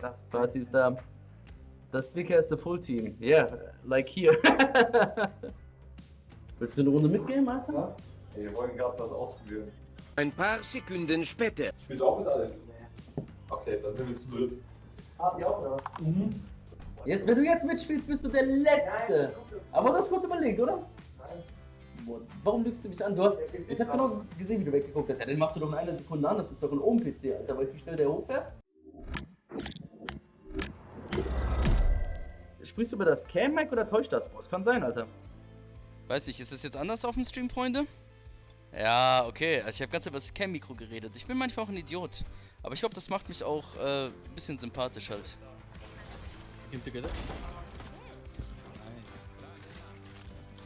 Das Party ist da. Das Big has the full team. Yeah, like here. Willst du eine Runde mitgehen, Alter? Ja? Ey, wir wollen gerade was ausprobieren. Ein paar Sekunden später. Spielst du auch mit Alex? Okay, dann sind wir zu dritt. Ah, die auch, oder was? Mhm. Jetzt, wenn du jetzt mitspielst, bist du der Letzte. Aber du hast kurz überlegt, oder? Nein. Warum lügst du mich an? Du hast, ich hab genau gesehen, wie du weggeguckt hast. Ja, den machst du doch in einer Sekunde an. Das ist doch ein Ohm-PC, Alter. Weißt du, wie schnell der hochfährt? Sprichst du über das Cam-Mic oder täuscht das? Boah, es kann sein, Alter. Weiß nicht, ist das jetzt anders auf dem Stream, Freunde? Ja, okay. Also ich habe ganz über das Cam-Mikro geredet. Ich bin manchmal auch ein Idiot. Aber ich glaube, das macht mich auch äh, ein bisschen sympathisch halt. Team together.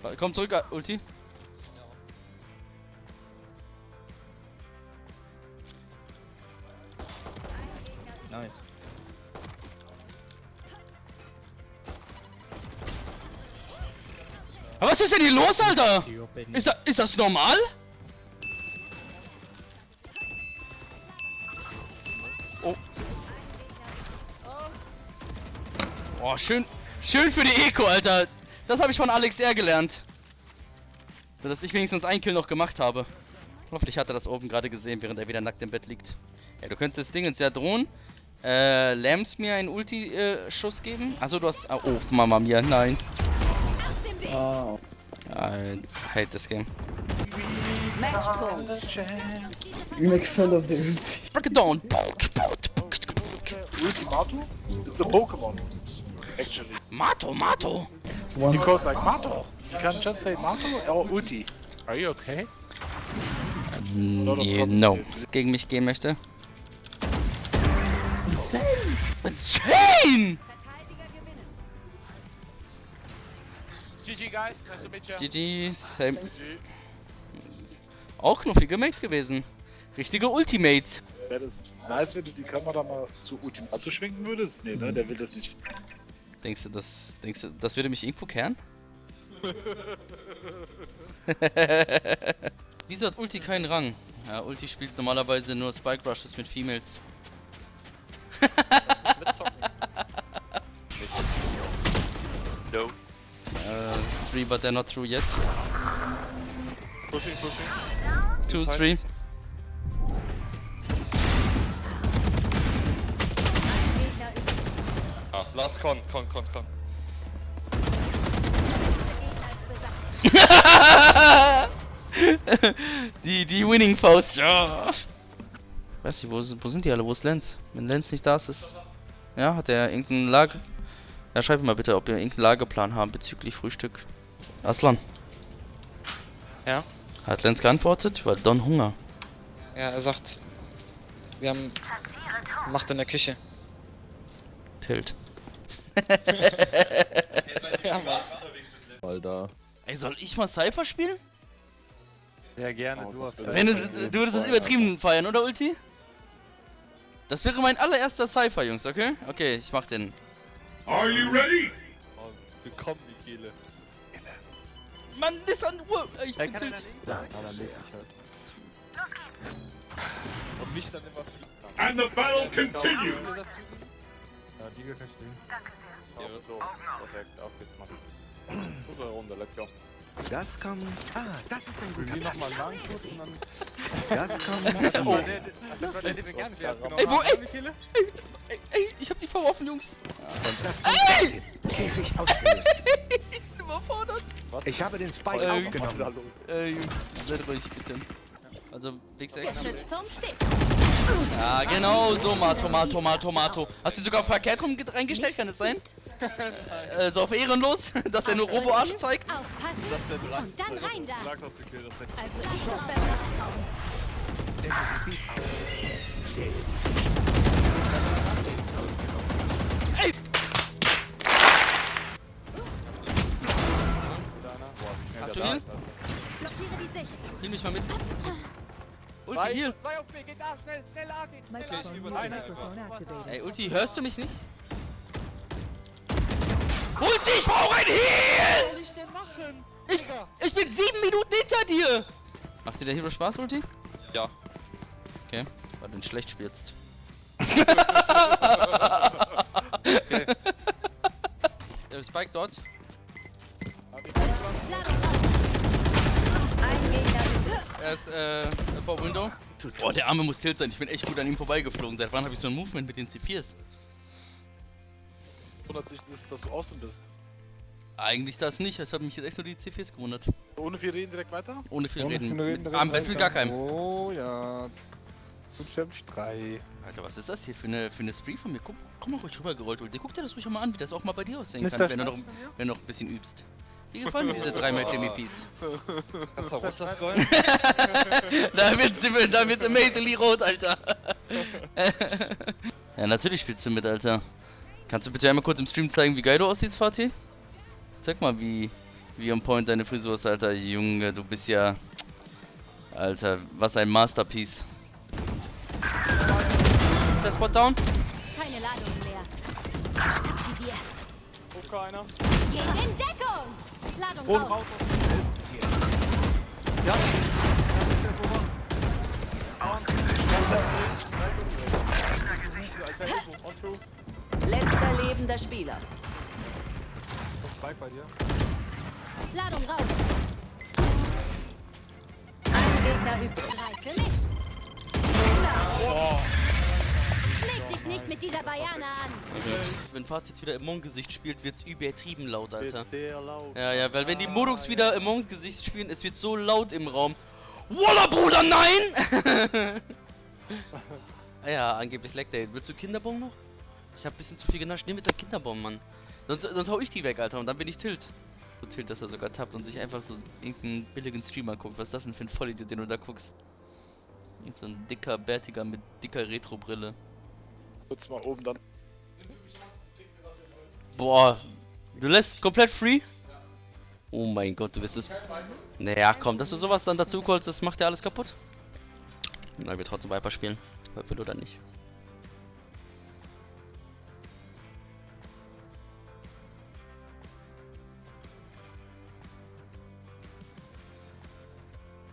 Wa- Komm zurück, Ulti. Nice. Aber was ist denn hier los, Alter? Ist, ist das normal? Oh. Oh, schön, schön für die Eco, Alter. Das habe ich von Alex R gelernt. Dass ich wenigstens einen Kill noch gemacht habe. Hoffentlich hat er das oben gerade gesehen, während er wieder nackt im Bett liegt. Ja, du könntest Dingens ja drohen. Äh, Lams mir einen Ulti-Schuss geben? Achso, du hast. ah, Oh, Mama mia, nein. Oh. I hate this game. Uh-huh. You make fun of the Ulti. Break it down. Ultimato? It's a Pokemon, actually. Mato, Mato. Because like Mato. You can just say Mato or Ulti. Are you okay? Mm, Lot of Nee, problems no. here. Gegen mich gehen möchte. Insane! GG guys, nice to meet you. GG, same. Auch knuffige Mates gewesen. Richtige Ultimate. Wäre das nice, wenn du die Kamera mal zu Ultimato schwenken würdest? Nee, ne, der will das nicht. Denkst du, das, denkst du, das würde mich irgendwo kehren? Wieso hat Ulti keinen Rang? Ja, Ulti spielt normalerweise nur Spike Rushes mit Females. No. Uh, three, but they're not through yet. Pushing, pushing. Two, Inside. three. Ah, last con, con, con, con. die, die Winning Faust, ja. Weiß nicht, wo, sind- wo sind die alle? Wo ist Lenz? Wenn Lenz nicht da ist, ist. Ja, hat er irgendeinen Lager. Ja, schreibt mir mal bitte, ob wir irgendeinen Lageplan haben bezüglich Frühstück. Aslan. Ja? Hat Lenz geantwortet? Weil Don Hunger. Ja, er sagt, wir haben Macht in der Küche. Tilt. Ja. Alter. Ey, soll ich mal Cypher spielen? Ja, gerne, du hast Wenn du, du würdest das übertrieben feiern, oder Ulti? Das wäre mein allererster Cypher, Jungs, okay? Okay, ich mach den. Are you ready? Oh, die Kehle. Mann, ist an! Ey, Ich bin kann tilt. Ich halt. Und mich dann immer fliegen. And the battle continues. Ja, die wir verstehen. Ja, so. Perfekt, auf geht's, Mann. Gute Runde, let's go. Das kommt. Ah, das ist ein guter Wir Platz. nochmal nachgucken und dann. Das kommt. Oh. Das war der, den wir gar nicht ernst genommen Ey, wo, ey, ey, ey, ey, ich hab die verworfen, Jungs. Das kommt dorthin. Käfig ausgelöst. Ich bin überfordert. Ich habe den Spike Äh, aufgenommen. Äh, Jungs, seid ruhig, bitte. Also, Wix Der steht. Ja, genau so, Mato, Mato, Mato, Mato. Hast du sogar verkehrt rum ge- reingestellt, kann es sein? äh, so auf ehrenlos, dass er nur Robo-Arsch zeigt? Aufpassen und dann rein da. Lagos gekillt, das ist Also ich doch besser. Heal. Blockiere die Sicht. Heal mich mal mit. Ulti, Nein. Heal. 2 auf B, geht A, schnell, schnell A, geht schnell A. Ich überleine. Ey, Ulti, hörst du mich nicht? Ulti, ich brauche ein Heal! Was soll ich denn machen? Ich, ich bin sieben Minuten hinter dir! Macht dir der Hero Spaß, Ulti? Ja. Okay, weil du ihn schlecht spielst. okay. Ähm, Spike dort. Er ist äh, vor Window. Boah, der Arme muss tilt sein. Ich bin echt gut an ihm vorbeigeflogen. Seit wann habe ich so ein Movement mit den C4s? Wundert dich, dass, dass du außen bist. Eigentlich das nicht. Es hat mich jetzt echt nur die C4s gewundert. Ohne viel reden direkt weiter? Ohne viel Ohne reden. viel reden, Mit- direkt Am besten mit gar keinem. Oh ja. Buchstäblich 3. Alter, was ist das hier für eine, für eine Spree von mir? Guck, komm mal ruhig rübergerollt. Ulti. Guck dir das ruhig mal an, wie das auch mal bei dir aussehen Ist kann, das wenn du, noch, wenn du noch ein bisschen übst. Wie gefallen mir diese drei Match-MVPs? Kannst du auch runterscrollen? da wird da wird's amazingly rot, Alter. ja, natürlich spielst du mit, Alter. Kannst du bitte einmal kurz im Stream zeigen, wie geil du aussiehst, Fatih? Zeig mal, wie, wie on point deine Frisur ist, Alter. Junge, du bist ja... Alter, was ein Masterpiece. Ist der Spot down? Guck einer. Geh in Deckung. Ladung Und raus. Two. Letzter lebender Spieler. Spike bei dir. Ladung raus. Ein Gegner übrig. Drei für mich. Nicht mit dieser Bayana an. Wenn Fatih jetzt wieder Among-Gesicht spielt, wird's übertrieben laut, Alter. Wird sehr laut. Ja, ja, weil wenn die Modux wieder Amongs Gesicht spielen, es wird so laut im Raum. Walla, Bruder, nein! Ah ja, angeblich leckt er. Willst du Kinderbomben noch? Ich hab ein bisschen zu viel genascht. Nimm mit der Kinderbomben, Mann. Sonst, sonst hau ich die weg, Alter, und dann bin ich Tilt. So Tilt, dass er sogar tappt und sich einfach so irgendeinen billigen Streamer guckt. Was ist das denn für ein Vollidiot, den du da guckst? So ein dicker, bärtiger mit dicker Retro-Brille. Kurz mal oben dann. Boah, du lässt komplett free? Oh mein Gott, du wirst es. Naja, komm, dass du sowas dann dazu callst, das macht ja alles kaputt. Na, wir trotzdem Viper spielen. Will oder nicht.